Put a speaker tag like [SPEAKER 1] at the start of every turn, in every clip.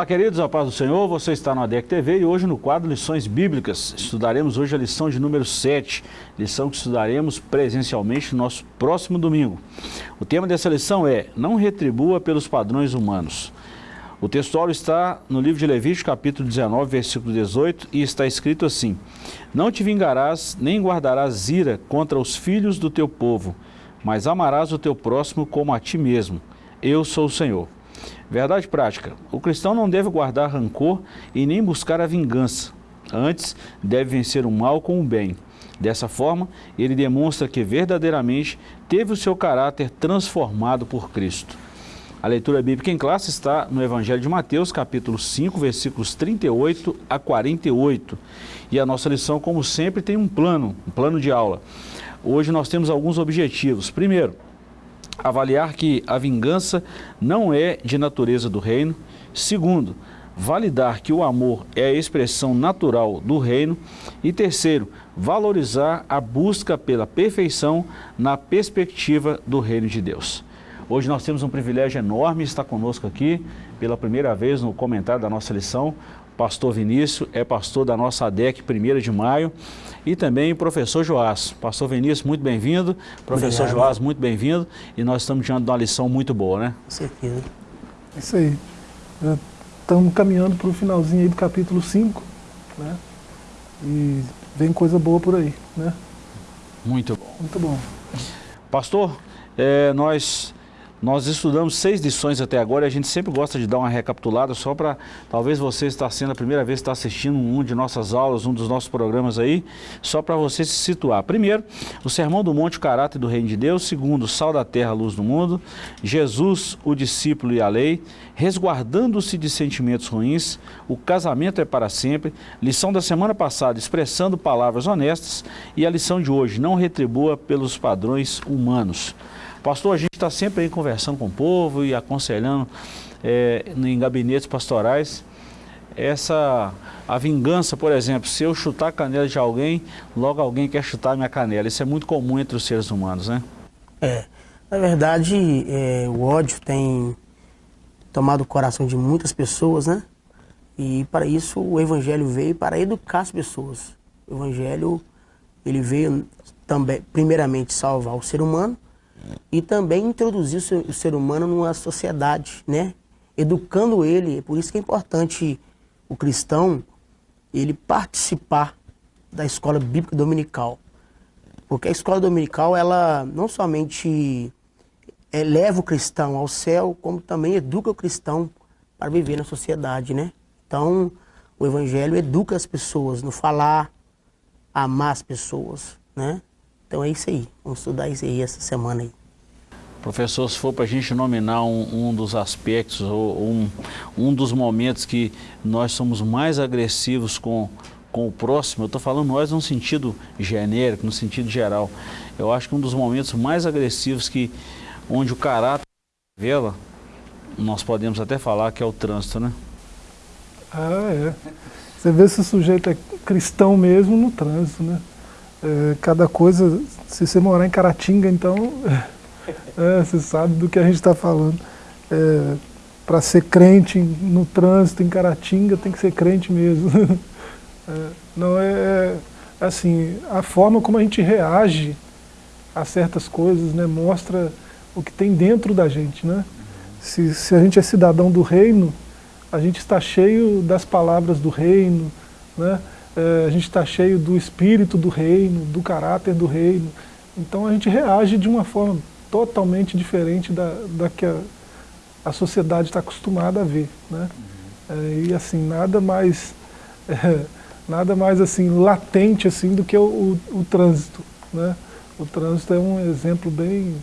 [SPEAKER 1] Olá, queridos, a paz do Senhor, você está no ADEC TV e hoje no quadro Lições Bíblicas. Estudaremos hoje a lição de número 7, lição que estudaremos presencialmente no nosso próximo domingo. O tema dessa lição é Não retribua pelos padrões humanos. O textual está no livro de Levítico, capítulo 19, versículo 18, e está escrito assim, Não te vingarás, nem guardarás ira contra os filhos do teu povo, mas amarás o teu próximo como a ti mesmo. Eu sou o Senhor. Verdade prática, o cristão não deve guardar rancor e nem buscar a vingança. Antes, deve vencer o mal com o bem. Dessa forma, ele demonstra que verdadeiramente teve o seu caráter transformado por Cristo. A leitura bíblica em classe está no Evangelho de Mateus, capítulo 5, versículos 38 a 48. E a nossa lição, como sempre, tem um plano, um plano de aula. Hoje nós temos alguns objetivos. Primeiro, avaliar que a vingança não é de natureza do reino. Segundo, validar que o amor é a expressão natural do reino. E terceiro, valorizar a busca pela perfeição na perspectiva do reino de Deus. Hoje nós temos um privilégio enorme estar conosco aqui, pela primeira vez no comentário da nossa lição, pastor Vinícius, é pastor da nossa ADEC 1 de maio, e também o professor Joás. Pastor Vinícius, muito bem-vindo. Professor Obrigado. Joás, muito bem-vindo. E nós estamos diante de uma lição muito boa, né?
[SPEAKER 2] Com certeza.
[SPEAKER 3] É isso aí. Já estamos caminhando para o finalzinho aí do capítulo 5, né? E vem coisa boa por aí, né?
[SPEAKER 1] Muito bom.
[SPEAKER 3] Muito bom.
[SPEAKER 1] Pastor, é, nós nós estudamos seis lições até agora e a gente sempre gosta de dar uma recapitulada só para, talvez você está sendo a primeira vez que está assistindo um de nossas aulas, um dos nossos programas aí, só para você se situar. Primeiro, o Sermão do Monte, o caráter do Reino de Deus. Segundo, sal da terra, luz do mundo. Jesus, o discípulo e a lei. Resguardando-se de sentimentos ruins. O casamento é para sempre. Lição da semana passada, expressando palavras honestas. E a lição de hoje, não retribua pelos padrões humanos. Pastor, a gente está sempre aí conversando com o povo e aconselhando é, em gabinetes pastorais. Essa, a vingança, por exemplo, se eu chutar a canela de alguém, logo alguém quer chutar a minha canela. Isso é muito comum entre os seres humanos, né?
[SPEAKER 2] É, na verdade, é, o ódio tem tomado o coração de muitas pessoas, né? E para isso o Evangelho veio para educar as pessoas. O Evangelho, ele veio também, primeiramente, salvar o ser humano, e também introduzir o ser humano numa sociedade, né? Educando ele, é por isso que é importante o cristão ele participar da escola bíblica dominical. Porque a escola dominical, ela não somente eleva o cristão ao céu, como também educa o cristão para viver na sociedade, né? Então, o evangelho educa as pessoas no falar, amar as pessoas, né? Então é isso aí. Vamos estudar isso aí essa semana aí.
[SPEAKER 1] Professor, se for para a gente nominar um, um, dos aspectos ou um, um dos momentos que nós somos mais agressivos com, com o próximo, eu estou falando nós no sentido genérico, no sentido geral. Eu acho que um dos momentos mais agressivos que, onde o caráter revela, nós podemos até falar que é o trânsito, né?
[SPEAKER 3] Ah, é. Você vê se o sujeito é cristão mesmo no trânsito, né? É, cada coisa, se você morar em Caratinga, então, é, você sabe do que a gente está falando. É, Para ser crente no trânsito em Caratinga, tem que ser crente mesmo. Não é, é, assim, a forma como a gente reage a certas coisas, né, mostra o que tem dentro da gente, né? Se, se a gente é cidadão do reino, a gente está cheio das palavras do reino, né? É, a gente está cheio do espírito do reino, do caráter do reino. Então a gente reage de uma forma totalmente diferente da, da que a, a sociedade está acostumada a ver. Né? Uhum. É, e assim, nada mais, é, nada mais assim, latente assim, do que o, o, o trânsito. Né? O trânsito é um exemplo bem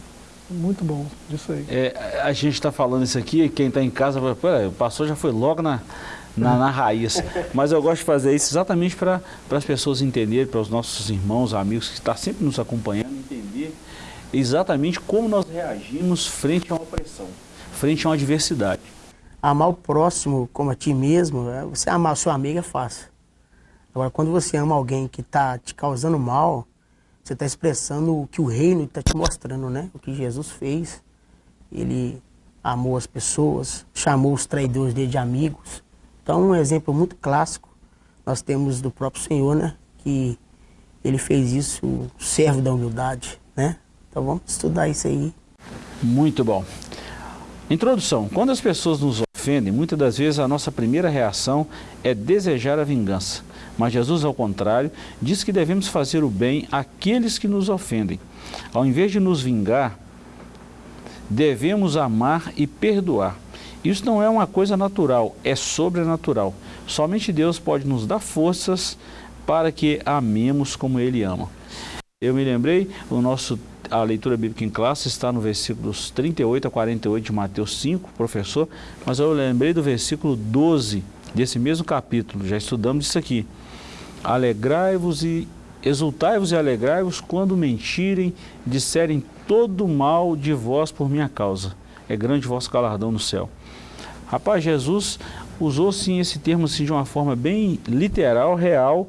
[SPEAKER 3] muito bom disso aí.
[SPEAKER 1] É, a gente está falando isso aqui, quem está em casa, o pastor já foi logo na, na, na raiz. Mas eu gosto de fazer isso exatamente para as pessoas entenderem, para os nossos irmãos, amigos que estão sempre nos acompanhando, entender exatamente como nós reagimos frente a uma opressão, frente a uma adversidade.
[SPEAKER 2] Amar o próximo como a ti mesmo, é, você amar a sua amiga é fácil. Agora, quando você ama alguém que está te causando mal, você está expressando o que o reino está te mostrando, né? O que Jesus fez. Ele amou as pessoas, chamou os traidores dele de amigos. Então, um exemplo muito clássico nós temos do próprio Senhor, né? Que ele fez isso, o servo da humildade, né? Então vamos estudar isso aí.
[SPEAKER 1] Muito bom. Introdução. Quando as pessoas nos ofendem, muitas das vezes a nossa primeira reação é desejar a vingança. Mas Jesus, ao contrário, diz que devemos fazer o bem àqueles que nos ofendem. Ao invés de nos vingar, devemos amar e perdoar. Isso não é uma coisa natural, é sobrenatural. Somente Deus pode nos dar forças para que amemos como Ele ama. Eu me lembrei, o nosso, a leitura bíblica em classe está no versículos 38 a 48 de Mateus 5, professor, mas eu lembrei do versículo 12 desse mesmo capítulo, já estudamos isso aqui. Alegrai-vos e exultai-vos e alegrai-vos quando mentirem, disserem todo mal de vós por minha causa. É grande vosso galardão no céu. Rapaz, Jesus usou sim esse termo assim, de uma forma bem literal, real,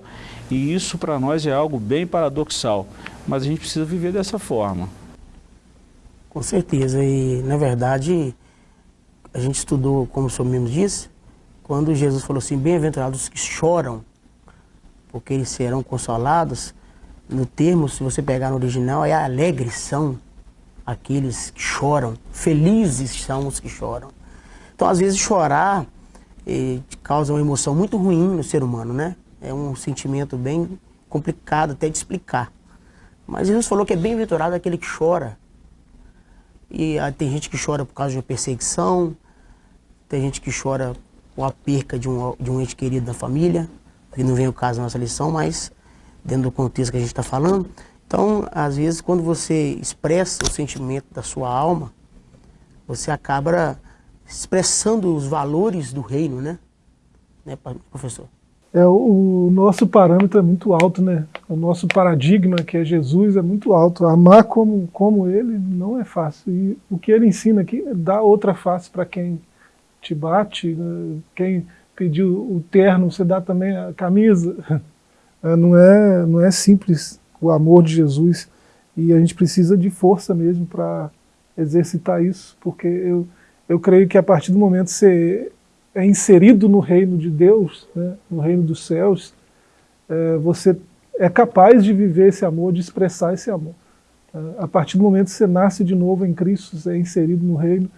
[SPEAKER 1] e isso para nós é algo bem paradoxal. Mas a gente precisa viver dessa forma.
[SPEAKER 2] Com certeza, e na verdade, a gente estudou, como o senhor mesmo disse, quando Jesus falou assim, bem-aventurados os que choram, porque eles serão consolados, no termo, se você pegar no original, é alegres são aqueles que choram, felizes são os que choram. Então, às vezes, chorar eh, causa uma emoção muito ruim no ser humano, né? É um sentimento bem complicado até de explicar. Mas Jesus falou que é bem-aventurado aquele que chora. E ah, tem gente que chora por causa de uma perseguição, tem gente que chora por a perca de um, de um ente querido da família, que não vem o caso da nossa lição, mas dentro do contexto que a gente está falando. Então, às vezes, quando você expressa o sentimento da sua alma, você acaba expressando os valores do reino, né? né professor?
[SPEAKER 3] É, o nosso parâmetro é muito alto, né? O nosso paradigma, que é Jesus, é muito alto. Amar como, como ele não é fácil. E o que ele ensina aqui dar outra face para quem te bate, né? quem pediu o terno, você dá também a camisa. É, não, é, não é simples o amor de Jesus. E a gente precisa de força mesmo para exercitar isso, porque eu eu creio que a partir do momento que você é inserido no reino de Deus, né, no reino dos céus, é, você é capaz de viver esse amor, de expressar esse amor. É, a partir do momento que você nasce de novo em Cristo, você é inserido no reino,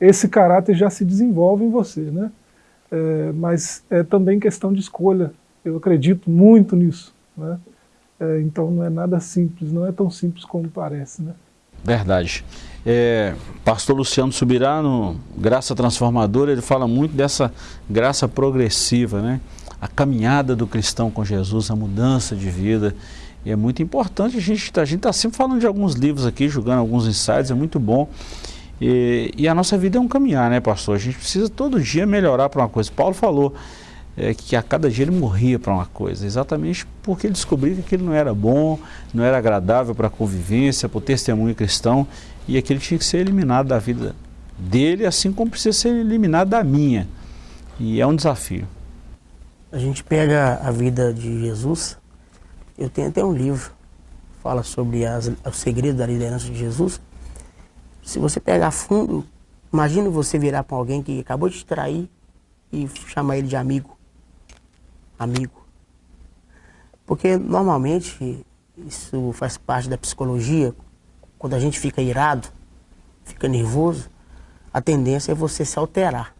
[SPEAKER 3] esse caráter já se desenvolve em você. Né? É, mas é também questão de escolha, eu acredito muito nisso. Né? É, então não é nada simples, não é tão simples como parece. Né?
[SPEAKER 1] Verdade. É, pastor Luciano Subirá, no Graça Transformadora, ele fala muito dessa graça progressiva, né? A caminhada do cristão com Jesus, a mudança de vida. E é muito importante, a gente está tá sempre falando de alguns livros aqui, jogando alguns insights, é muito bom. E, e, a nossa vida é um caminhar, né, pastor? A gente precisa todo dia melhorar para uma coisa. Paulo falou é, que a cada dia ele morria para uma coisa, exatamente porque ele descobriu que aquilo não era bom, não era agradável para a convivência, para o testemunho cristão, e aquele tinha que ser eliminado da vida dele, assim como precisa ser eliminado da minha. E é um desafio.
[SPEAKER 2] A gente pega a vida de Jesus, eu tenho até um livro, fala sobre as, o segredo da liderança de Jesus. Se você pegar fundo, imagine você virar para alguém que acabou de te trair e chamar ele de amigo. Amigo. Porque normalmente isso faz parte da psicologia, quando a gente fica irado, fica nervoso, a tendência é você se alterar.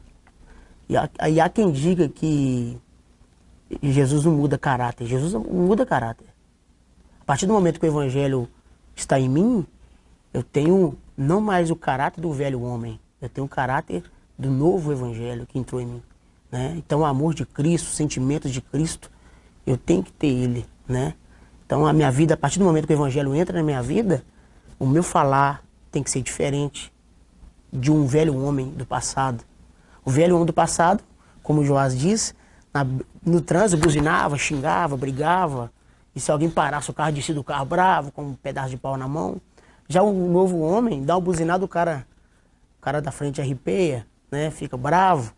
[SPEAKER 2] E há, e há quem diga que Jesus não muda caráter. Jesus muda caráter. A partir do momento que o Evangelho está em mim, eu tenho não mais o caráter do velho homem, eu tenho o caráter do novo Evangelho que entrou em mim. Né? Então, o amor de Cristo, sentimentos de Cristo, eu tenho que ter ele. Né? Então, a minha vida, a partir do momento que o Evangelho entra na minha vida, o meu falar tem que ser diferente de um velho homem do passado. O velho homem do passado, como o Joás diz, na, no trânsito buzinava, xingava, brigava. E se alguém parasse o carro, descia do carro bravo, com um pedaço de pau na mão. Já o novo homem dá uma buzinada, o cara, o cara da frente arrepeia, né? fica bravo.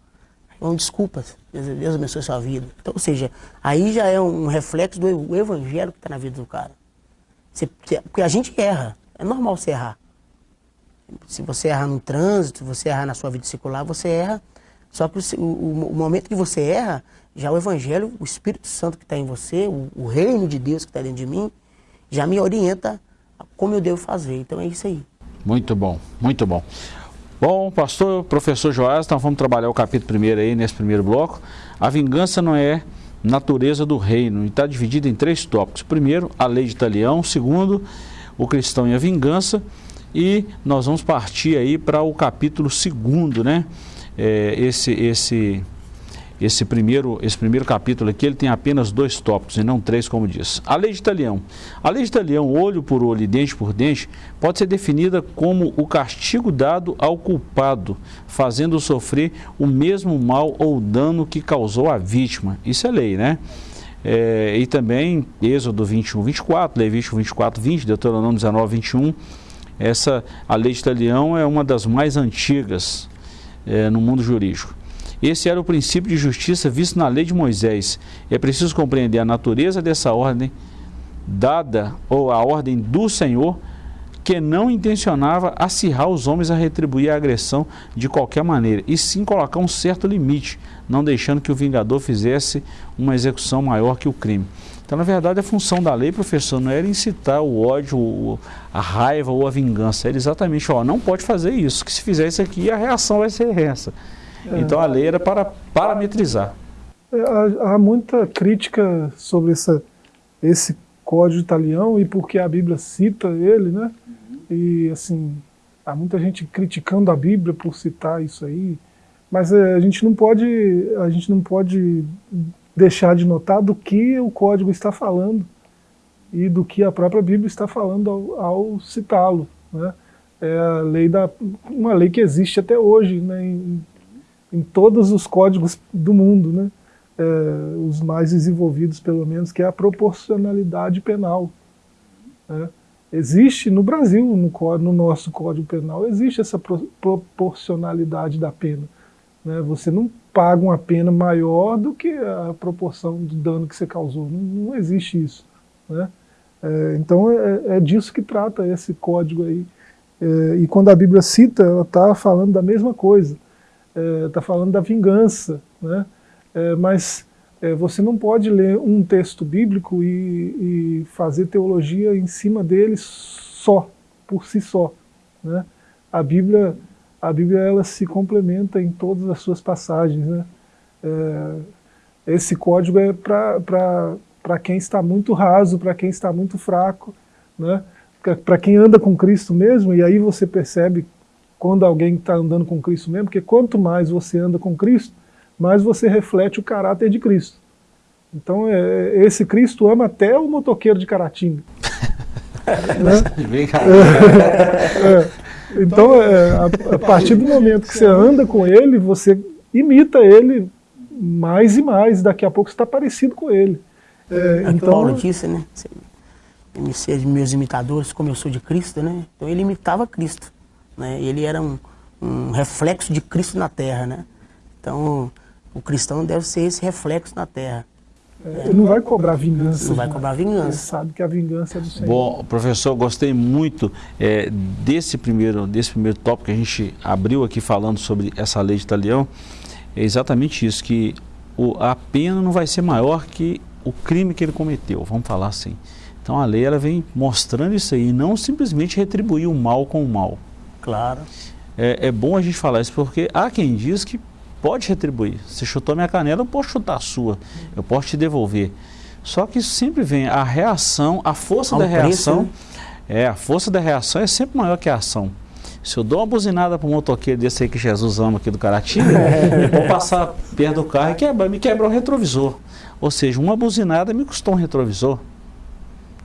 [SPEAKER 2] Então, desculpas, Deus abençoe a sua vida. Então, ou seja, aí já é um reflexo do evangelho que está na vida do cara. Você, porque a gente erra. É normal você errar. Se você erra no trânsito, se você errar na sua vida circular, você erra. Só que o, o, o momento que você erra, já o Evangelho, o Espírito Santo que está em você, o, o, reino de Deus que está dentro de mim, já me orienta como eu devo fazer. Então é isso aí.
[SPEAKER 1] Muito bom, muito bom. Bom, pastor, professor Joás, então vamos trabalhar o capítulo primeiro aí, nesse primeiro bloco. A vingança não é natureza do reino e está dividida em três tópicos. Primeiro, a lei de Italião. Segundo, o cristão e a vingança. E nós vamos partir aí para o capítulo segundo, né? É, esse, esse esse primeiro, esse primeiro capítulo aqui, ele tem apenas dois tópicos e não três, como diz. A lei de Italião. A lei de Italião, olho por olho e dente por dente, pode ser definida como o castigo dado ao culpado, fazendo sofrer o mesmo mal ou dano que causou a vítima. Isso é lei, né? É, e também Êxodo 21, 24, Levítico 24, 20, Deuteronômio 19, 21. Essa, a lei de Italião é uma das mais antigas é, no mundo jurídico. Esse era o princípio de justiça visto na lei de Moisés. É preciso compreender a natureza dessa ordem dada, ou a ordem do Senhor, que não intencionava acirrar os homens a retribuir a agressão de qualquer maneira, e sim colocar um certo limite, não deixando que o vingador fizesse uma execução maior que o crime. Então, na verdade, a função da lei, professor, não era incitar o ódio, a raiva ou a vingança, era exatamente, ó, não pode fazer isso, que se fizer isso aqui, a reação vai ser essa. Então a lei era para parametrizar.
[SPEAKER 3] É, há, há muita crítica sobre essa, esse código italiano e porque a Bíblia cita ele, né? Uhum. E assim, há muita gente criticando a Bíblia por citar isso aí, mas é, a gente não pode, a gente não pode deixar de notar do que o código está falando e do que a própria Bíblia está falando ao, ao citá-lo, né? É a lei da uma lei que existe até hoje, né? Em, em todos os códigos do mundo, né? É, os mais desenvolvidos pelo menos, que é a proporcionalidade penal. Né? Existe no Brasil, no, no, nosso Código Penal, existe essa pro, proporcionalidade da pena. Né? Você não paga uma pena maior do que a proporção do dano que você causou. Não, não existe isso. Né? É, então é, é, disso que trata esse código aí. É, e quando a Bíblia cita, ela está falando da mesma coisa está é, falando da vingança, né? É, mas é, você não pode ler um texto bíblico e, e, fazer teologia em cima dele só, por si só. Né? A Bíblia, a Bíblia ela se complementa em todas as suas passagens. Né? É, esse código é para quem está muito raso, para quem está muito fraco, né? para quem anda com Cristo mesmo, e aí você percebe quando alguém está andando com Cristo mesmo, porque quanto mais você anda com Cristo, mais você reflete o caráter de Cristo. Então, é, esse Cristo ama até o motoqueiro de Caratinga. né? é, é, então, é, a, a, partir do momento que você anda com ele, você imita ele mais e mais, daqui a pouco você está parecido com ele.
[SPEAKER 2] É, então, Paulo disse, né? Me ser meus imitadores, como eu sou de Cristo, né? Então ele imitava Cristo. Né? Ele era um, um reflexo de Cristo na Terra. Né? Então, o cristão deve ser esse reflexo na Terra.
[SPEAKER 3] É, ele não vai cobrar vingança.
[SPEAKER 2] Não vai cobrar vingança. Ele
[SPEAKER 3] sabe que a vingança é do Senhor.
[SPEAKER 1] Bom, professor, gostei muito é, desse, primeiro, desse primeiro tópico que a gente abriu aqui falando sobre essa lei de Italião. É exatamente isso, que o, a pena não vai ser maior que o crime que ele cometeu, vamos falar assim. Então a lei ela vem mostrando isso aí, não simplesmente retribuir o mal com o mal.
[SPEAKER 2] Claro.
[SPEAKER 1] É, é bom a gente falar isso porque há quem diz que pode retribuir. Você chutou minha canela, eu posso chutar a sua, eu posso te devolver. Só que sempre vem a reação, a força da reação. Preço, né? É, a força da reação é sempre maior que a ação. Se eu dou uma buzinada para um motoqueiro desse aí que Jesus ama aqui do Caratinga, eu vou passar perto do carro e quebra, me quebra o retrovisor. Ou seja, uma buzinada me custou um retrovisor.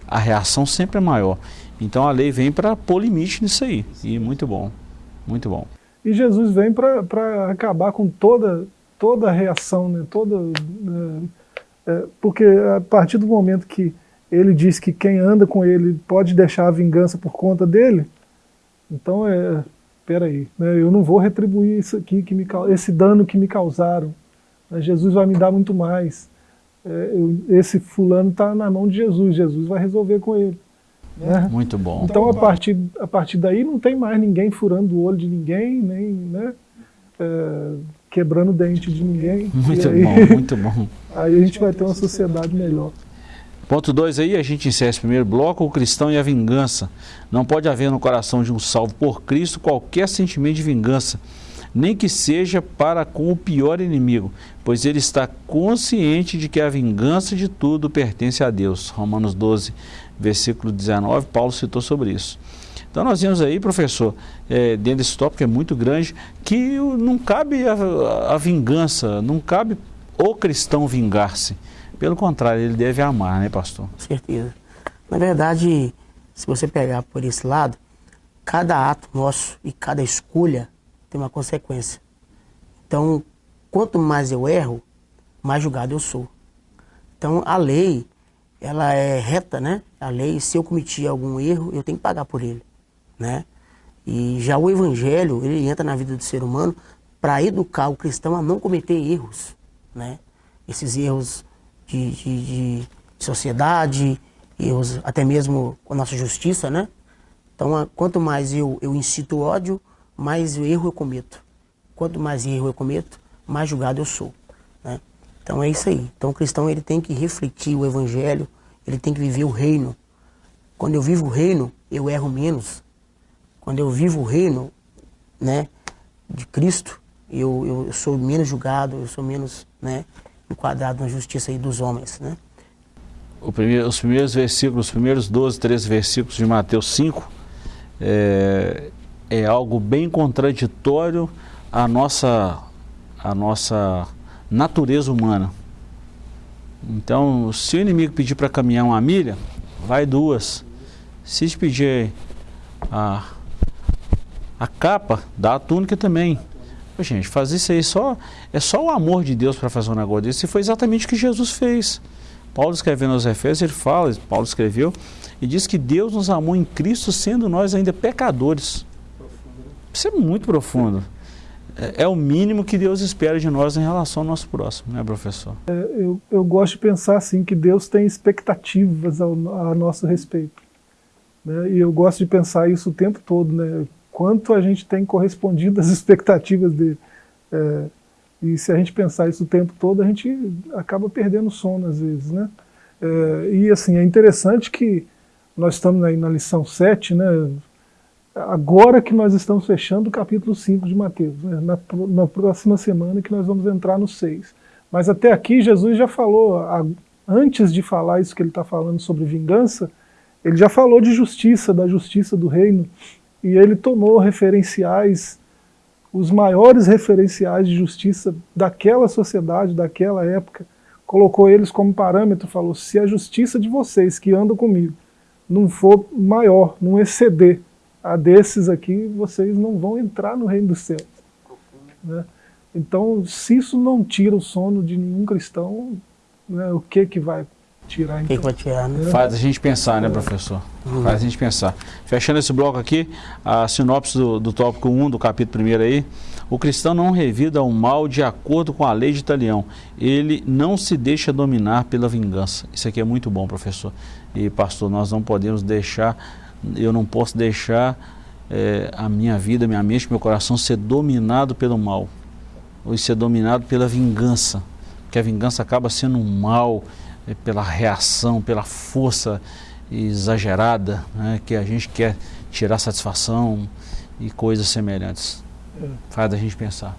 [SPEAKER 1] A reação sempre é maior. Então a lei vem para pôr limite nisso aí. E muito bom, muito bom.
[SPEAKER 3] E Jesus vem para acabar com toda, toda a reação, né? toda, é, é, porque a partir do momento que ele diz que quem anda com ele pode deixar a vingança por conta dele, então é, peraí, né? eu não vou retribuir isso aqui, que me, esse dano que me causaram. Jesus vai me dar muito mais. É, esse fulano está na mão de Jesus, Jesus vai resolver com ele. Né?
[SPEAKER 1] Muito bom.
[SPEAKER 3] Então, a partir, a partir daí, não tem mais ninguém furando o olho de ninguém, nem né, é, quebrando o dente de ninguém.
[SPEAKER 1] Muito
[SPEAKER 3] aí,
[SPEAKER 1] bom, muito bom.
[SPEAKER 3] Aí a gente vai ter uma sociedade melhor.
[SPEAKER 1] Ponto 2 aí, a gente encerra esse primeiro bloco, o cristão e a vingança. Não pode haver no coração de um salvo por Cristo qualquer sentimento de vingança, nem que seja para com o pior inimigo, pois ele está consciente de que a vingança de tudo pertence a Deus. Romanos 12, versículo 19, Paulo citou sobre isso. Então nós vemos aí, professor, é, dentro desse tópico é muito grande, que não cabe a, a vingança, não cabe o cristão vingar-se. Pelo contrário, ele deve amar, né, pastor?
[SPEAKER 2] Com certeza. Na verdade, se você pegar por esse lado, cada ato nosso e cada escolha tem uma consequência. Então, quanto mais eu erro, mais julgado eu sou. Então, a lei, ela é reta, né? A lei, se eu cometi algum erro, eu tenho que pagar por ele, né? E já o evangelho, ele entra na vida do ser humano para educar o cristão a não cometer erros, né? Esses erros de, de, de sociedade, erros até mesmo com a nossa justiça, né? Então, quanto mais eu, eu incito ódio, mais erro eu cometo. Quanto mais erro eu cometo, mais julgado eu sou. Então é isso aí. Então o cristão ele tem que refletir o evangelho, ele tem que viver o reino. Quando eu vivo o reino, eu erro menos. Quando eu vivo o reino né, de Cristo, eu, eu sou menos julgado, eu sou menos né, enquadrado na justiça aí dos homens. Né?
[SPEAKER 1] Primeiro, os primeiros versículos, os primeiros 12, 13 versículos de Mateus 5, é, é algo bem contraditório à nossa, à nossa natureza humana. Então, se o inimigo pedir para caminhar uma milha, vai duas. Se te pedir a, a capa, dá a túnica também. gente, fazer isso aí só é só o amor de Deus para fazer um negócio desse. E foi exatamente o que Jesus fez. Paulo escrevendo aos Efésios, ele fala, Paulo escreveu, e diz que Deus nos amou em Cristo, sendo nós ainda pecadores. Isso é muito profundo. É, é, o mínimo que Deus espera de nós em relação ao nosso próximo, né, professor?
[SPEAKER 3] É, eu, eu gosto de pensar assim, que Deus tem expectativas ao, a nosso respeito. Né? E eu gosto de pensar isso o tempo todo, né? Quanto a gente tem correspondido às expectativas dele. É, e se a gente pensar isso o tempo todo, a gente acaba perdendo sono às vezes, né? É, e assim, é interessante que nós estamos aí na lição 7, né? Agora que nós estamos fechando o capítulo 5 de Mateus, né? na, na, próxima semana que nós vamos entrar no 6. Mas até aqui Jesus já falou, a, antes de falar isso que ele está falando sobre vingança, ele já falou de justiça, da justiça do reino, e ele tomou referenciais os maiores referenciais de justiça daquela sociedade, daquela época, colocou eles como parâmetro, falou, se a justiça de vocês que andam comigo não for maior, não exceder a desses aqui, vocês não vão entrar no reino dos céus. Né? Então, se isso não tira o sono de nenhum cristão, né, o que que vai tirar?
[SPEAKER 2] O que, que vai tirar, né?
[SPEAKER 1] Faz a gente pensar, né, professor? Uhum. Faz a gente pensar. Fechando esse bloco aqui, a sinopse do, do tópico 1 do capítulo 1 aí. O cristão não revida o mal de acordo com a lei de Italião. Ele não se deixa dominar pela vingança. Isso aqui é muito bom, professor. E, pastor, nós não podemos deixar, eu não posso deixar é, a minha vida, minha mente, meu coração ser dominado pelo mal. Ou ser dominado pela vingança. Porque a vingança acaba sendo um mal é, pela reação, pela força exagerada, né, que a gente quer tirar satisfação e coisas semelhantes. Faz a gente pensar.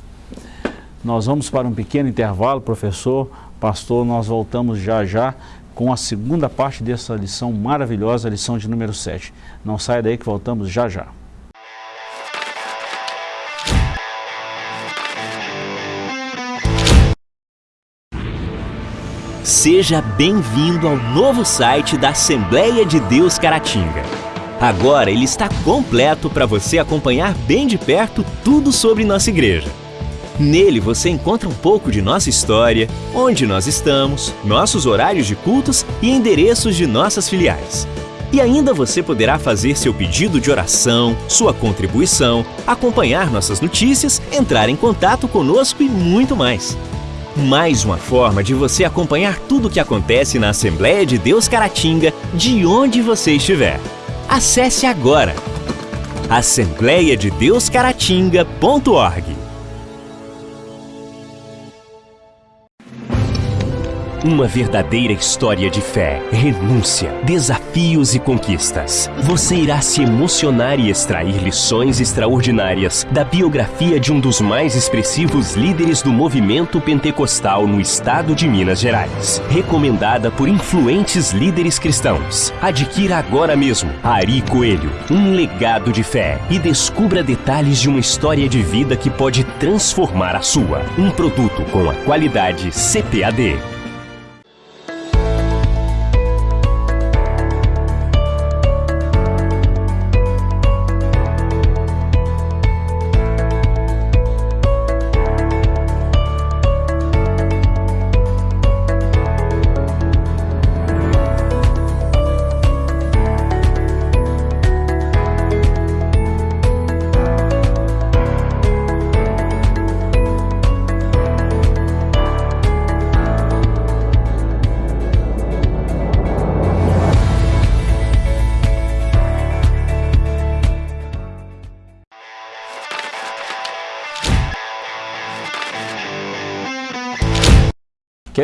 [SPEAKER 1] Nós vamos para um pequeno intervalo, professor, pastor, nós voltamos já já com a segunda parte dessa lição maravilhosa, a lição de número 7. Não saia daí que voltamos já já.
[SPEAKER 4] Seja bem-vindo ao novo site da Assembleia de Deus Caratinga. Agora ele está completo para você acompanhar bem de perto tudo sobre nossa igreja. Nele você encontra um pouco de nossa história, onde nós estamos, nossos horários de cultos e endereços de nossas filiais. E ainda você poderá fazer seu pedido de oração, sua contribuição, acompanhar nossas notícias, entrar em contato conosco e muito mais. Mais uma forma de você acompanhar tudo o que acontece na Assembleia de Deus Caratinga, de onde você estiver. Acesse agora assembleiadedeuscaratinga.org. Uma verdadeira história de fé, renúncia, desafios e conquistas. Você irá se emocionar e extrair lições extraordinárias da biografia de um dos mais expressivos líderes do movimento pentecostal no estado de Minas Gerais. Recomendada por influentes líderes cristãos. Adquira agora mesmo Ari Coelho, um legado de fé e descubra detalhes de uma história de vida que pode transformar a sua. Um produto com a qualidade CPAD.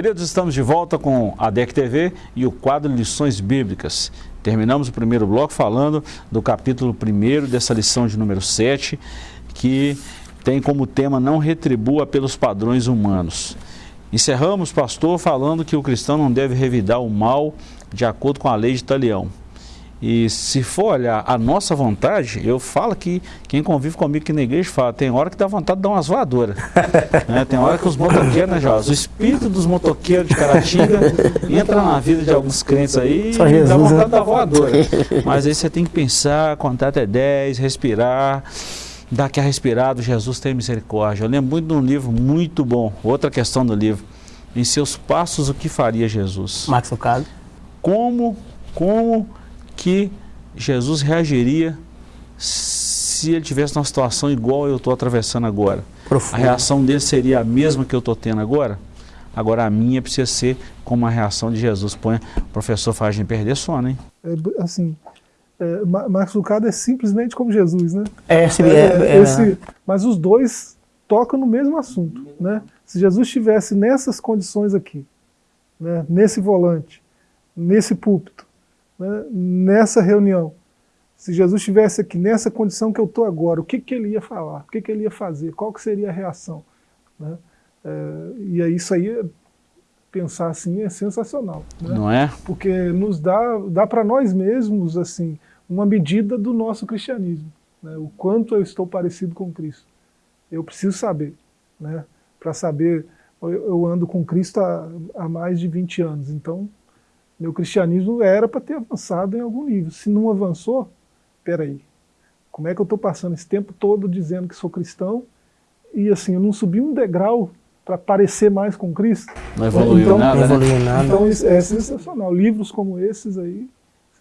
[SPEAKER 1] Queridos, estamos de volta com a DEC TV e o quadro Lições Bíblicas. Terminamos o primeiro bloco falando do capítulo 1 dessa lição de número 7, que tem como tema Não retribua pelos padrões humanos. Encerramos, pastor, falando que o cristão não deve revidar o mal de acordo com a lei de Talião. E se for olhar a nossa vontade, eu falo que quem convive comigo aqui na igreja fala, tem hora que dá vontade de dar umas voadoras. né? Tem hora que os motoqueiros, né, Jorge? O espírito dos motoqueiros de Caratinga entra na vida de alguns crentes aí e dá vontade né? de dar voadora. Mas aí você tem que pensar, contar até 10, respirar dar aquela respirada, Jesus tem misericórdia. Eu lembro muito de um livro muito bom, outra questão do livro, em seus passos o que faria Jesus?
[SPEAKER 2] Max Lucado.
[SPEAKER 1] Como, como que Jesus reagiria se ele tivesse uma situação igual eu estou atravessando agora? Profundo. A reação dele seria a mesma que eu estou tendo agora? Agora a minha precisa ser como a reação de Jesus. Põe o professor faz a perder sono, hein?
[SPEAKER 3] É, assim, é, Marcos Lucado é simplesmente como Jesus, né?
[SPEAKER 2] É, esse, é, é,
[SPEAKER 3] esse, mas os dois tocam no mesmo assunto, né? Se Jesus estivesse nessas condições aqui, né, nesse volante, nesse púlpito, né, nessa reunião, se Jesus estivesse aqui nessa condição que eu estou agora, o que, que ele ia falar? O que, que ele ia fazer? Qual que seria a reação? Né? É, e aí isso aí, pensar assim, é sensacional. Né?
[SPEAKER 1] Não é?
[SPEAKER 3] Porque nos dá, dá para nós mesmos assim uma medida do nosso cristianismo. Né? O quanto eu estou parecido com Cristo. Eu preciso saber. Né? Para saber, eu, eu, ando com Cristo há, há mais de 20 anos, então meu cristianismo era para ter avançado em algum nível. Se não avançou, peraí, como é que eu estou passando esse tempo todo dizendo que sou cristão e assim, eu não subi um degrau para parecer mais com Cristo?
[SPEAKER 1] Não evoluiu
[SPEAKER 2] então,
[SPEAKER 1] nada,
[SPEAKER 2] não evoluiu
[SPEAKER 1] né?
[SPEAKER 2] nada.
[SPEAKER 3] Então é sensacional. Livros como esses aí.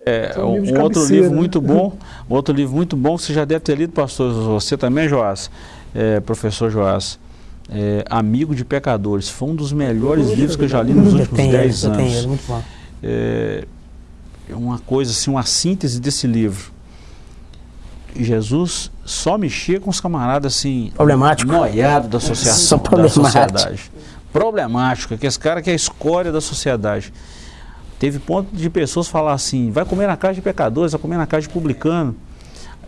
[SPEAKER 1] É, um, um outro livro né? muito bom, um outro livro muito bom, você já deve ter lido, pastor, você também, Joás, é, professor Joás, é, Amigo de Pecadores, foi um dos melhores livros que eu já li nos últimos 10 anos. Tenho, muito bom é, uma coisa assim, uma síntese desse livro. Jesus só mexia com os camaradas assim,
[SPEAKER 2] problemático,
[SPEAKER 1] noiado da associação, da sociedade. Problemático, que esse cara que é a escória da sociedade. Teve ponto de pessoas falar assim, vai comer na casa de pecadores, vai comer na casa de publicano.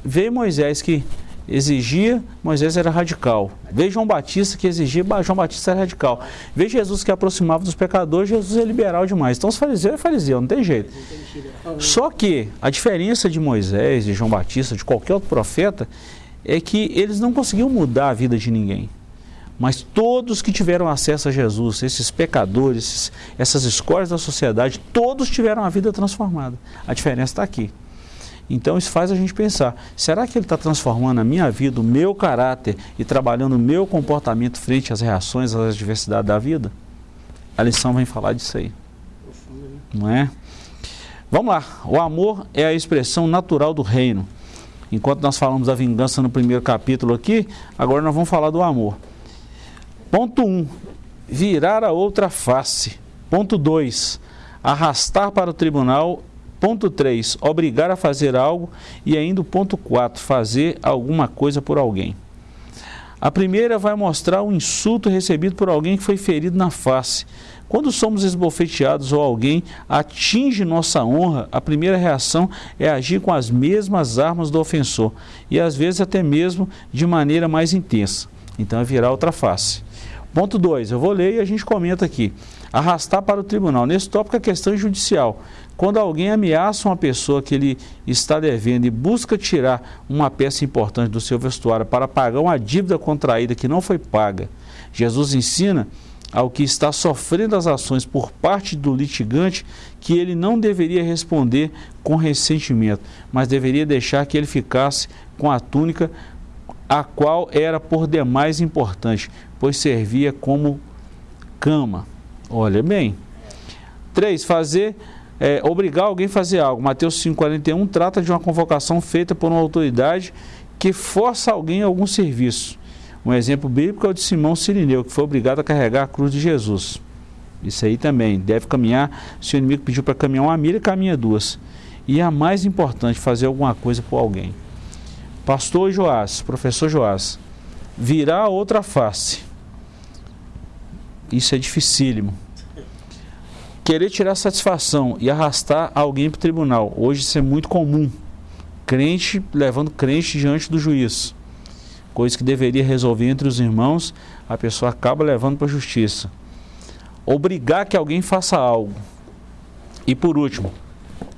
[SPEAKER 1] Veio Moisés que exigia, Moisés era radical. Veja João Batista que exigia, João Batista era radical. Veja Jesus que aproximava dos pecadores, Jesus é liberal demais. Então os fariseus é fariseu, não tem jeito. Só que a diferença de Moisés, de João Batista, de qualquer outro profeta, é que eles não conseguiam mudar a vida de ninguém. Mas todos que tiveram acesso a Jesus, esses pecadores, essas escolas da sociedade, todos tiveram a vida transformada. A diferença está aqui. Então isso faz a gente pensar, será que ele está transformando a minha vida, o meu caráter e trabalhando o meu comportamento frente às reações, às adversidades da vida? A lição vem falar disso aí. Não é? Vamos lá, o amor é a expressão natural do reino. Enquanto nós falamos da vingança no primeiro capítulo aqui, agora nós vamos falar do amor. Ponto 1, um, virar a outra face. Ponto 2, arrastar para o tribunal Ponto 3, obrigar a fazer algo. E ainda o ponto 4, fazer alguma coisa por alguém. A primeira vai mostrar um insulto recebido por alguém que foi ferido na face. Quando somos esbofeteados ou alguém atinge nossa honra, a primeira reação é agir com as mesmas armas do ofensor e às vezes até mesmo de maneira mais intensa. Então é virar outra face. Ponto 2, eu vou ler e a gente comenta aqui. Arrastar para o tribunal. Nesse tópico, a questão judicial. Quando alguém ameaça uma pessoa que ele está devendo e busca tirar uma peça importante do seu vestuário para pagar uma dívida contraída que não foi paga, Jesus ensina ao que está sofrendo as ações por parte do litigante que ele não deveria responder com ressentimento, mas deveria deixar que ele ficasse com a túnica a qual era por demais importante, pois servia como cama. Olha bem. 3. Fazer, é, obrigar alguém a fazer algo. Mateus 5,41 trata de uma convocação feita por uma autoridade que força alguém a algum serviço. Um exemplo bíblico é o de Simão Sirineu, que foi obrigado a carregar a cruz de Jesus. Isso aí também, deve caminhar, se o inimigo pediu para caminhar uma milha, caminha duas. E a mais importante, fazer alguma coisa por alguém. Pastor Joás, professor Joás, virar outra face. Isso é dificílimo. Querer tirar satisfação e arrastar alguém para o tribunal. Hoje isso é muito comum. Crente levando crente diante do juiz coisa que deveria resolver entre os irmãos, a pessoa acaba levando para a justiça. Obrigar que alguém faça algo. E por último,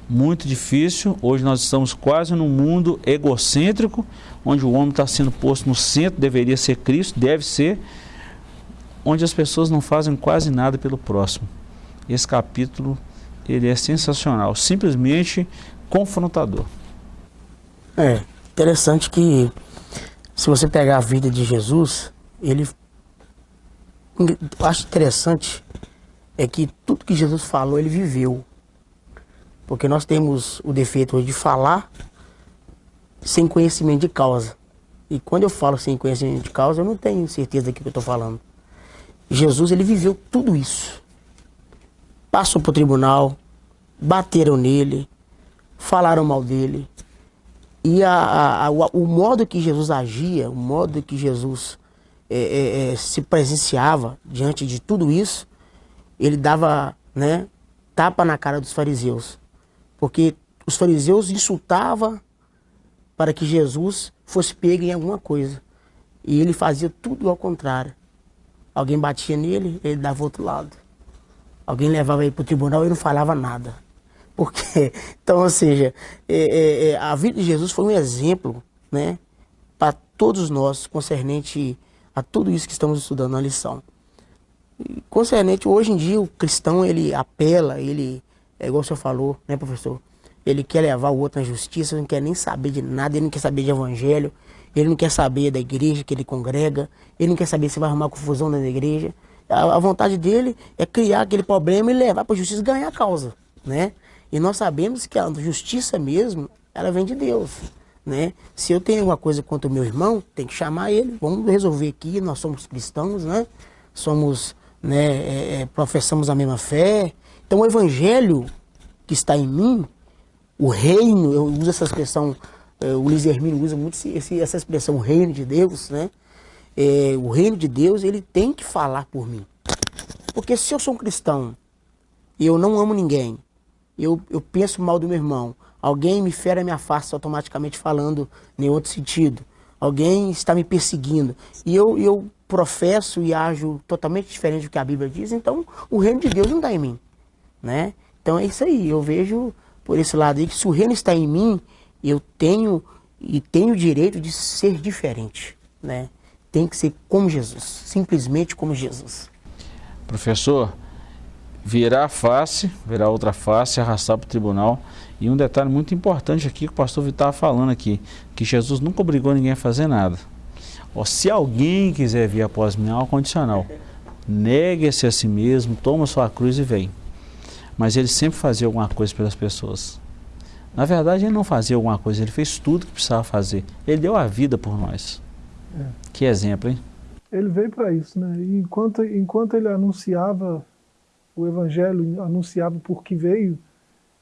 [SPEAKER 1] muito difícil, hoje nós estamos quase num mundo egocêntrico, onde o homem está sendo posto no centro, deveria ser Cristo, deve ser, onde as pessoas não fazem quase nada pelo próximo. Esse capítulo, ele é sensacional, simplesmente confrontador.
[SPEAKER 2] É, interessante que se você pegar a vida de Jesus, ele. Eu acho interessante é que tudo que Jesus falou, ele viveu. Porque nós temos o defeito de falar sem conhecimento de causa. E quando eu falo sem conhecimento de causa, eu não tenho certeza do que eu estou falando. Jesus, ele viveu tudo isso. Passou para o tribunal, bateram nele, falaram mal dele, e a, a, a, o modo que Jesus agia, o modo que Jesus é, é, é, se presenciava diante de tudo isso, ele dava né, tapa na cara dos fariseus. Porque os fariseus insultavam para que Jesus fosse pego em alguma coisa. E ele fazia tudo ao contrário. Alguém batia nele, ele dava outro lado. Alguém levava ele para o tribunal, ele não falava nada. Porque, então, ou seja, é, é, é, a vida de Jesus foi um exemplo, né, para todos nós, concernente a tudo isso que estamos estudando na lição. E, concernente, hoje em dia, o cristão, ele apela, ele, é igual o senhor falou, né, professor? Ele quer levar o outro na justiça, não quer nem saber de nada, ele não quer saber de evangelho, ele não quer saber da igreja que ele congrega, ele não quer saber se vai arrumar confusão na igreja. A, a vontade dele é criar aquele problema e levar para a justiça e ganhar a causa, né? E nós sabemos que a justiça mesmo, ela vem de Deus. Né? Se eu tenho alguma coisa contra o meu irmão, tem que chamar ele, vamos resolver aqui, nós somos cristãos, né? Somos, né, é, é, professamos a mesma fé. Então o evangelho que está em mim, o reino, eu uso essa expressão, é, o Luiz Hermínio usa muito essa expressão, o reino de Deus, né? É, o reino de Deus, ele tem que falar por mim. Porque se eu sou um cristão e eu não amo ninguém, eu, eu penso mal do meu irmão, alguém me fere a minha face automaticamente falando em outro sentido, alguém está me perseguindo, e eu, eu professo e ajo totalmente diferente do que a Bíblia diz, então o reino de Deus não está em mim. Né? Então é isso aí, eu vejo por esse lado aí que se o reino está em mim, eu tenho e tenho o direito de ser diferente. Né? Tem que ser como Jesus, simplesmente como Jesus.
[SPEAKER 1] Professor, virar a face, virar outra face, arrastar para o tribunal. E um detalhe muito importante aqui que o pastor Vitor estava falando aqui, que Jesus nunca obrigou ninguém a fazer nada. Se alguém quiser vir após mim, é um condicional. Negue-se a si mesmo, toma sua cruz e vem. Mas ele sempre fazia alguma coisa pelas pessoas. Na verdade, ele não fazia alguma coisa, ele fez tudo que precisava fazer. Ele deu a vida por nós. Que exemplo, hein?
[SPEAKER 3] Ele veio para isso, né? E enquanto, enquanto ele anunciava o Evangelho anunciado por que veio,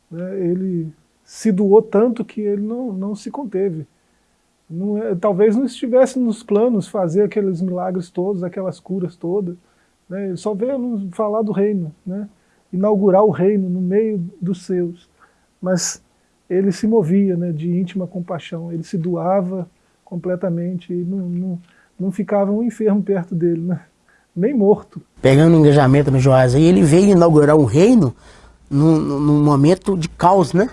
[SPEAKER 3] Né? Ele se doou tanto que ele não, não se conteve. Não é, talvez não estivesse nos planos fazer aqueles milagres todos, aquelas curas todas. Né? Ele só veio falar do reino, né? inaugurar o reino no meio dos seus. Mas ele se movia né, de íntima compaixão, ele se doava completamente não, não, não ficava um enfermo perto dele, né? nem morto.
[SPEAKER 2] Pegando o engajamento no Joás aí, ele veio inaugurar um reino num, num momento de caos, né?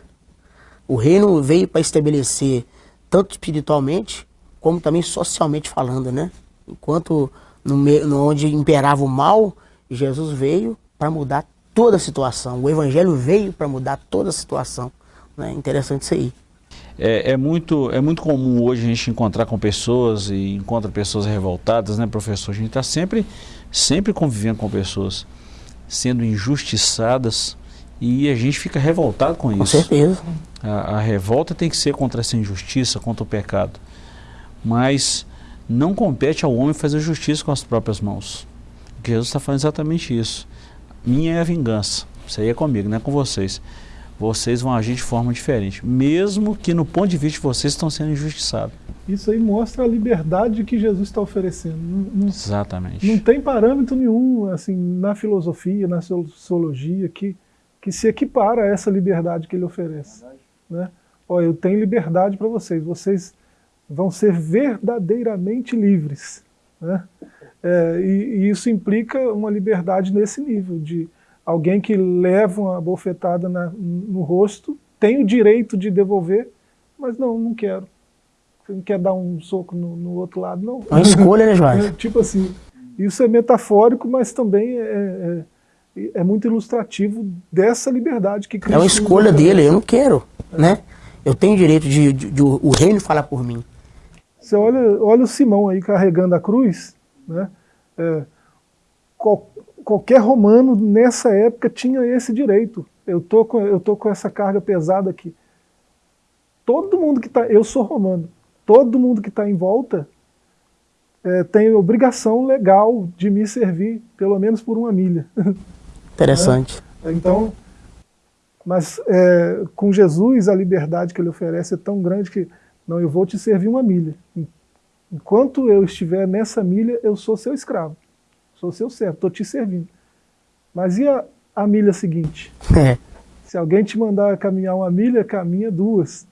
[SPEAKER 2] O reino veio para estabelecer, tanto espiritualmente, como também socialmente falando, né? Enquanto no, no onde imperava o mal, Jesus veio para mudar toda a situação. O Evangelho veio para mudar toda a situação. Né? Interessante isso aí.
[SPEAKER 1] É, é, muito, é muito comum hoje a gente encontrar com pessoas e encontra pessoas revoltadas, né, professor? A gente está sempre, sempre convivendo com pessoas sendo injustiçadas e a gente fica revoltado com isso.
[SPEAKER 2] Com certeza.
[SPEAKER 1] A, a revolta tem que ser contra essa injustiça, contra o pecado. Mas não compete ao homem fazer justiça com as próprias mãos. Jesus está falando é exatamente isso. Minha é a vingança. Isso aí é comigo, não é com vocês. Vocês vão agir de forma diferente, mesmo que no ponto de vista de vocês estão sendo injustiçados.
[SPEAKER 3] Isso aí mostra a liberdade que Jesus está oferecendo. Não, não,
[SPEAKER 1] Exatamente.
[SPEAKER 3] Não tem parâmetro nenhum assim na filosofia, na sociologia que, que se equipara a essa liberdade que ele oferece. Né? Olha, eu tenho liberdade para vocês. Vocês vão ser verdadeiramente livres. Né? É, e, e, isso implica uma liberdade nesse nível, de alguém que leva uma bofetada na, no rosto, tem o direito de devolver, mas não, não quero. Você não quer dar um soco no, no outro lado, não.
[SPEAKER 2] É uma escolha, né, Joás?
[SPEAKER 3] É, tipo assim, isso é metafórico, mas também é, é, é muito ilustrativo dessa liberdade que
[SPEAKER 2] Cristo É uma escolha dele, eu não quero, né? Eu tenho o direito de, de, de, o reino falar por mim.
[SPEAKER 3] Você olha, olha o Simão aí carregando a cruz, né? É, qual, qualquer romano nessa época tinha esse direito. Eu tô com, eu tô com essa carga pesada aqui. Todo mundo que está, eu sou romano, todo mundo que está em volta é, tem obrigação legal de me servir, pelo menos por uma milha.
[SPEAKER 2] Interessante.
[SPEAKER 3] É, então, mas é, com Jesus a liberdade que ele oferece é tão grande que não, eu vou te servir uma milha. Enquanto eu estiver nessa milha, eu sou seu escravo. Sou seu servo, estou te servindo. Mas e a, a milha seguinte?
[SPEAKER 2] É.
[SPEAKER 3] Se alguém te mandar caminhar uma milha, caminha duas.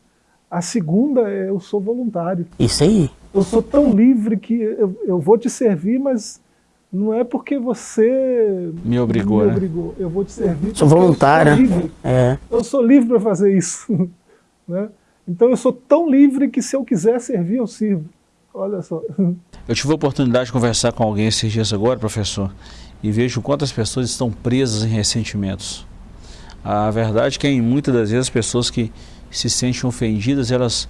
[SPEAKER 3] A segunda é eu sou voluntário.
[SPEAKER 2] Isso aí.
[SPEAKER 3] Eu sou tão livre que eu, eu vou te servir, mas não é porque você
[SPEAKER 1] me obrigou.
[SPEAKER 3] Me
[SPEAKER 1] né?
[SPEAKER 3] obrigou. Eu vou te servir.
[SPEAKER 2] Sou voluntário.
[SPEAKER 3] Eu sou livre,
[SPEAKER 2] é.
[SPEAKER 3] eu sou livre para fazer isso. né? Então eu sou tão livre que se eu quiser servir, eu sirvo. Olha só.
[SPEAKER 1] Eu tive a oportunidade de conversar com alguém esses dias agora, professor, e vejo quantas pessoas estão presas em ressentimentos. A verdade é que muitas das vezes as pessoas que se sentem ofendidas, elas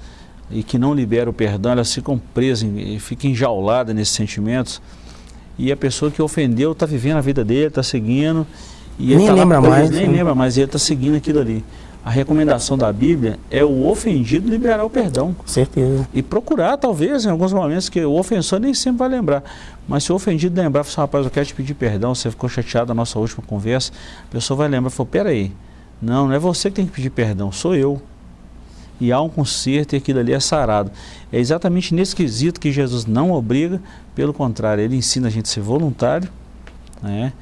[SPEAKER 1] e que não liberam o perdão, elas ficam presas, ficam enjauladas nesses sentimentos. E a pessoa que ofendeu está vivendo a vida dele, está seguindo.
[SPEAKER 2] E nem tá lembra mais.
[SPEAKER 1] Nem lembra mais, ele está seguindo aquilo ali a recomendação da Bíblia é o ofendido liberar o perdão.
[SPEAKER 2] Certeza.
[SPEAKER 1] E procurar, talvez, em alguns momentos, que o ofensor nem sempre vai lembrar. Mas se o ofendido lembrar, falar, rapaz, eu quero te pedir perdão, você ficou chateado na nossa última conversa, a pessoa vai lembrar e falou, peraí, não, não é você que tem que pedir perdão, sou eu. E há um conserto e aquilo ali é sarado. É exatamente nesse quesito que Jesus não obriga, pelo contrário, ele ensina a gente a ser voluntário, né?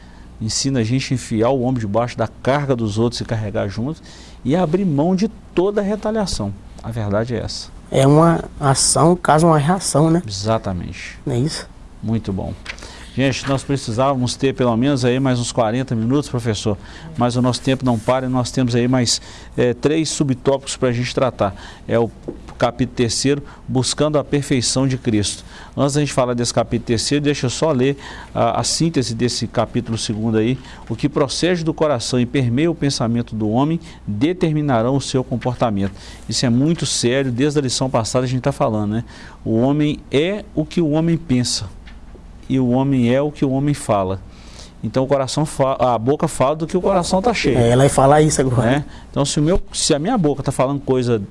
[SPEAKER 1] ensina a gente a enfiar o ombro debaixo da carga dos outros e carregar juntos e abrir mão de toda a retaliação. A verdade é essa.
[SPEAKER 2] É uma ação, caso uma reação, né?
[SPEAKER 1] Exatamente.
[SPEAKER 2] Não é isso?
[SPEAKER 1] Muito bom. Gente, nós precisávamos ter pelo menos aí mais uns 40 minutos, professor, mas o nosso tempo não para e nós temos aí mais é, três subtópicos para a gente tratar. É o capítulo terceiro, buscando a perfeição de Cristo. Antes da gente falar desse capítulo terceiro, deixa eu só ler a, a síntese desse capítulo segundo aí. O que procede do coração e permeia o pensamento do homem determinarão o seu comportamento. Isso é muito sério, desde a lição passada a gente está falando, né? O homem é o que o homem pensa e o homem é o que o homem fala. Então o coração fala, a boca fala do que o coração está cheio.
[SPEAKER 2] É, ela vai falar isso agora.
[SPEAKER 1] Né? Então se, o meu, se a minha boca está falando coisa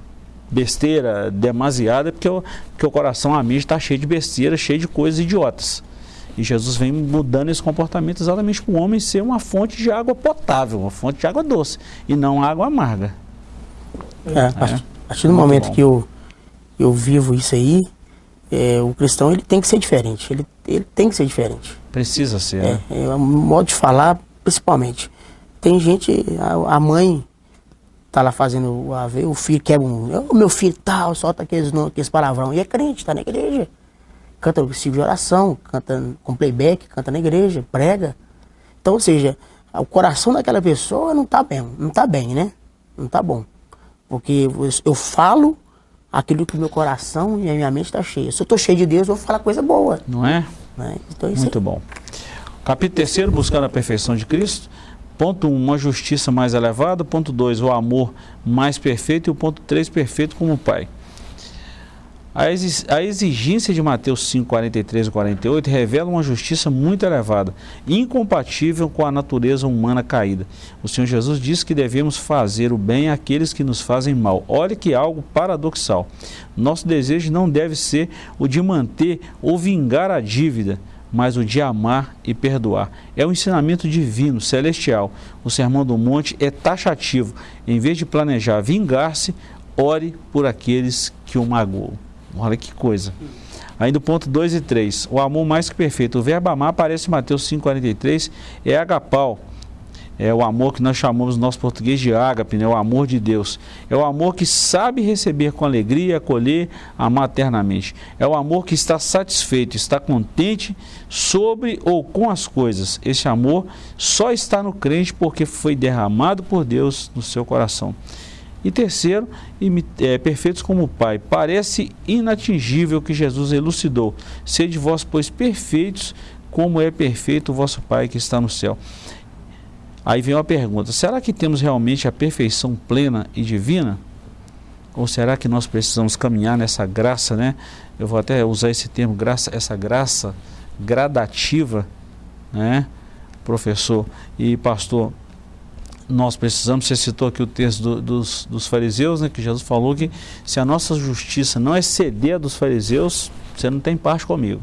[SPEAKER 1] besteira, demasiada, é porque, eu, porque o coração, a mente está cheio de besteira, cheio de coisas idiotas. E Jesus vem mudando esse comportamento exatamente para o homem ser uma fonte de água potável, uma fonte de água doce, e não água amarga.
[SPEAKER 2] É, a partir, a partir do momento que eu, eu vivo isso aí, é, o cristão ele tem que ser diferente. Ele, ele tem que ser diferente.
[SPEAKER 1] Precisa ser,
[SPEAKER 2] é,
[SPEAKER 1] né?
[SPEAKER 2] É, o modo de falar, principalmente. Tem gente, a, a mãe tá lá fazendo o AV, o filho quebra um. O meu filho tal, solta aqueles, aqueles palavrão. E é crente, tá na igreja. Canta o de oração, canta com playback, canta na igreja, prega. Então, ou seja, o coração daquela pessoa não tá bem, não tá bem, né? Não tá bom. Porque eu falo aquilo que o meu coração e a minha mente está cheia. Se eu estou cheio de Deus, eu vou falar coisa boa.
[SPEAKER 1] Não é?
[SPEAKER 2] Né?
[SPEAKER 1] Então, Muito bom. Capítulo 3, buscando a perfeição de Cristo. Ponto 1, um, uma justiça mais elevada. Ponto 2, o amor mais perfeito. E o ponto 3, perfeito como Pai. A exigência de Mateus 5, 43 e 48 revela uma justiça muito elevada, incompatível com a natureza humana caída. O Senhor Jesus diz que devemos fazer o bem àqueles que nos fazem mal. Olha que algo paradoxal. Nosso desejo não deve ser o de manter ou vingar a dívida, mas o de amar e perdoar. É um ensinamento divino, celestial. O Sermão do Monte é taxativo. Em vez de planejar vingar-se, ore por aqueles que o magoam. Olha que coisa. Ainda o ponto 2 e 3. O amor mais que perfeito. O verbo amar aparece em Mateus 5,43. É agapau. É o amor que nós chamamos no nosso português de ágape, né? o amor de Deus. É o amor que sabe receber com alegria, acolher, amar eternamente. É o amor que está satisfeito, está contente sobre ou com as coisas. Esse amor só está no crente porque foi derramado por Deus no seu coração. E terceiro, é, perfeitos como o Pai. Parece inatingível que Jesus elucidou. Sede vós, pois, perfeitos, como é perfeito o vosso Pai que está no céu. Aí vem uma pergunta: será que temos realmente a perfeição plena e divina? Ou será que nós precisamos caminhar nessa graça, né? Eu vou até usar esse termo, graça, essa graça gradativa, né? Professor e pastor, nós precisamos, você citou aqui o texto do, dos, dos fariseus, né, que Jesus falou que se a nossa justiça não exceder a dos fariseus, você não tem parte comigo.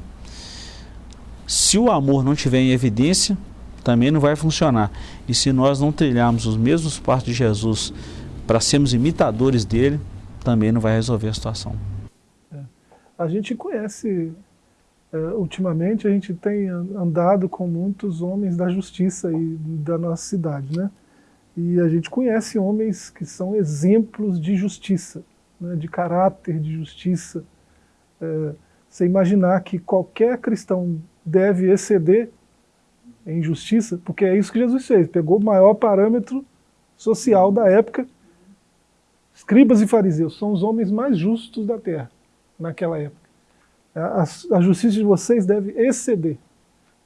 [SPEAKER 1] Se o amor não tiver em evidência, também não vai funcionar. E se nós não trilharmos os mesmos passos de Jesus para sermos imitadores dele, também não vai resolver a situação.
[SPEAKER 3] É. A gente conhece, é, ultimamente, a gente tem andado com muitos homens da justiça e da nossa cidade, né? E a gente conhece homens que são exemplos de justiça, né, de caráter de justiça. É, você imaginar que qualquer cristão deve exceder em justiça, porque é isso que Jesus fez, pegou o maior parâmetro social da época. Escribas e fariseus são os homens mais justos da terra naquela época. A, a justiça de vocês deve exceder.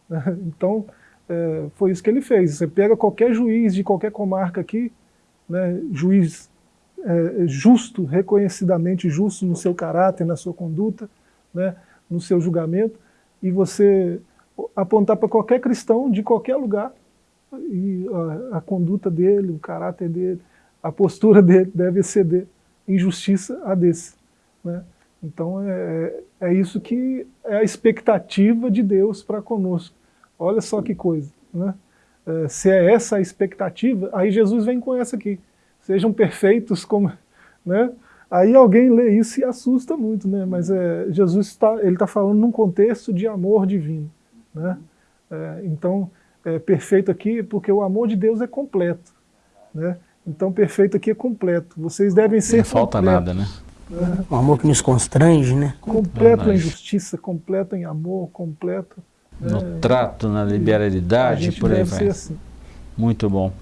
[SPEAKER 3] Então, é, foi isso que ele fez. Você pega qualquer juiz de qualquer comarca aqui, né, juiz é, justo, reconhecidamente justo no seu caráter, na sua conduta, né, no seu julgamento, e você apontar para qualquer cristão de qualquer lugar, e a, a, conduta dele, o caráter dele, a postura dele deve exceder em justiça a desse. Né? Então é, é isso que é a expectativa de Deus para conosco. Olha só que coisa. Né? É, se é essa a expectativa, aí Jesus vem com essa aqui. Sejam perfeitos como... Né? Aí alguém lê isso e assusta muito, né? mas é, Jesus está tá falando num contexto de amor divino. Né? É, então, é, perfeito aqui porque o amor de Deus é completo. Né? Então, perfeito aqui é completo. Vocês devem ser Não
[SPEAKER 1] falta nada, né?
[SPEAKER 2] É. Um amor que nos constrange, né?
[SPEAKER 3] Completo em justiça, completo em amor, completo
[SPEAKER 1] no é, trato, na liberalidade, por aí vai. Assim. Muito bom.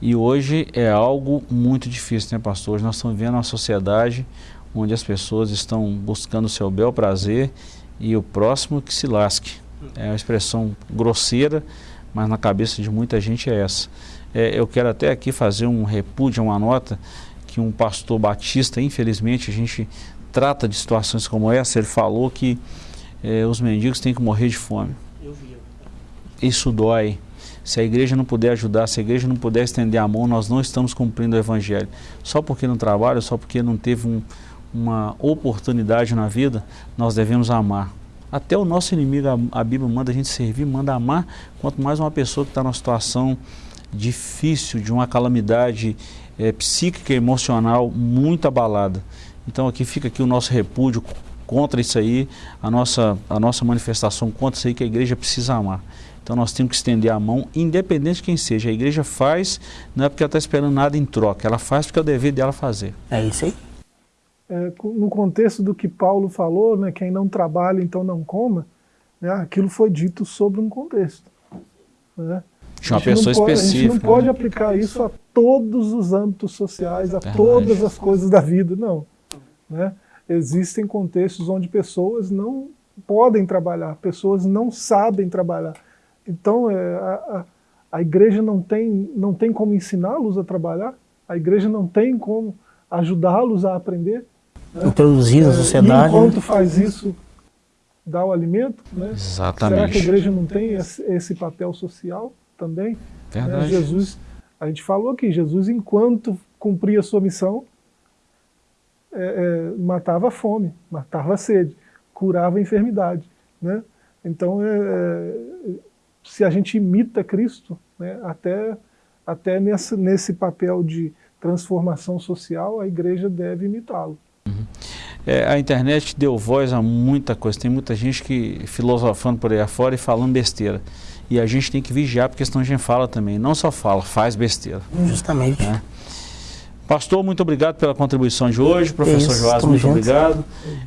[SPEAKER 1] E hoje é algo muito difícil, né, pastor? Hoje nós estamos vivendo uma sociedade onde as pessoas estão buscando o seu bel prazer e o próximo que se lasque. É uma expressão grosseira, mas na cabeça de muita gente é essa. É, eu quero até aqui fazer um repúdio, uma nota, que um pastor batista, infelizmente, a gente trata de situações como essa, ele falou que é, os mendigos têm que morrer de fome. Isso dói. Se a igreja não puder ajudar, se a igreja não puder estender a mão, nós não estamos cumprindo o evangelho. Só porque não trabalha, só porque não teve um, uma oportunidade na vida, nós devemos amar. Até o nosso inimigo, a, a Bíblia manda a gente servir, manda amar, quanto mais uma pessoa que está numa situação difícil, de uma calamidade é, psíquica e emocional muito abalada. Então aqui fica aqui o nosso repúdio contra isso aí, a nossa, a nossa manifestação contra isso aí que a igreja precisa amar. Então nós temos que estender a mão, independente de quem seja. A igreja faz, não é porque ela está esperando nada em troca, ela faz porque é o dever dela fazer.
[SPEAKER 2] É isso aí.
[SPEAKER 3] É, no contexto do que Paulo falou, né, quem não trabalha então não coma, né, aquilo foi dito sobre um contexto. Né?
[SPEAKER 1] De uma pessoa
[SPEAKER 3] pode,
[SPEAKER 1] específica.
[SPEAKER 3] A gente não pode
[SPEAKER 1] né?
[SPEAKER 3] aplicar isso a todos os âmbitos sociais, a
[SPEAKER 1] Verdade.
[SPEAKER 3] todas as coisas da vida, não. Né? Existem contextos onde pessoas não podem trabalhar, pessoas não sabem trabalhar. Então, é, a, a, a igreja não tem, não tem como ensiná-los a trabalhar, a igreja não tem como ajudá-los a aprender. Né?
[SPEAKER 2] Introduzir na
[SPEAKER 3] É,
[SPEAKER 2] sociedade.
[SPEAKER 3] E enquanto
[SPEAKER 2] né?
[SPEAKER 3] faz isso, dá o alimento. Né? Será que a
[SPEAKER 1] Exatamente.
[SPEAKER 3] igreja não tem esse, papel social também? Né?
[SPEAKER 1] Verdade.
[SPEAKER 3] Jesus, a gente falou aqui, Jesus, enquanto cumpria a sua missão, é, é, matava a fome, matava a sede, curava a enfermidade. Né? Então, é, é, se a gente imita Cristo, né, até, até nesse, nesse papel de transformação social, a igreja deve imitá-lo.
[SPEAKER 1] É, a internet deu voz a muita coisa. Tem muita gente que filosofando por aí afora e falando besteira. E a gente tem que vigiar, porque senão a gente fala também. Não só fala, faz besteira.
[SPEAKER 2] Justamente.
[SPEAKER 1] É. Pastor, muito obrigado pela contribuição de hoje. Professor
[SPEAKER 2] Isso,
[SPEAKER 1] Joás, muito obrigado.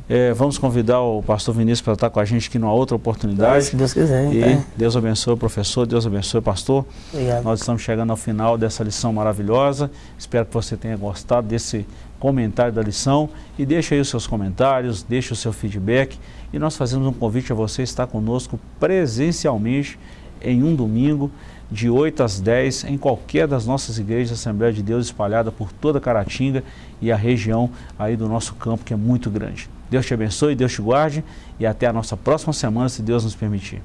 [SPEAKER 1] É, vamos convidar o pastor Vinícius para estar com a gente aqui numa outra oportunidade.
[SPEAKER 2] Se Deus quiser.
[SPEAKER 1] E
[SPEAKER 2] tá?
[SPEAKER 1] Deus abençoe o professor, Deus abençoe o pastor.
[SPEAKER 2] Obrigado.
[SPEAKER 1] Nós estamos chegando ao final dessa lição maravilhosa. Espero que você tenha gostado desse comentário da lição. E deixe aí os seus comentários, deixe o seu feedback. E nós fazemos um convite a você estar conosco presencialmente em um domingo, de 8 às 10, em qualquer das nossas igrejas Assembleia de Deus espalhada por toda Caratinga e a região aí do nosso campo, que é muito grande. Deus te abençoe, Deus te guarde e até a nossa próxima semana, se Deus nos permitir.